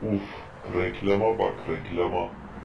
Uf, reklama bak reklama.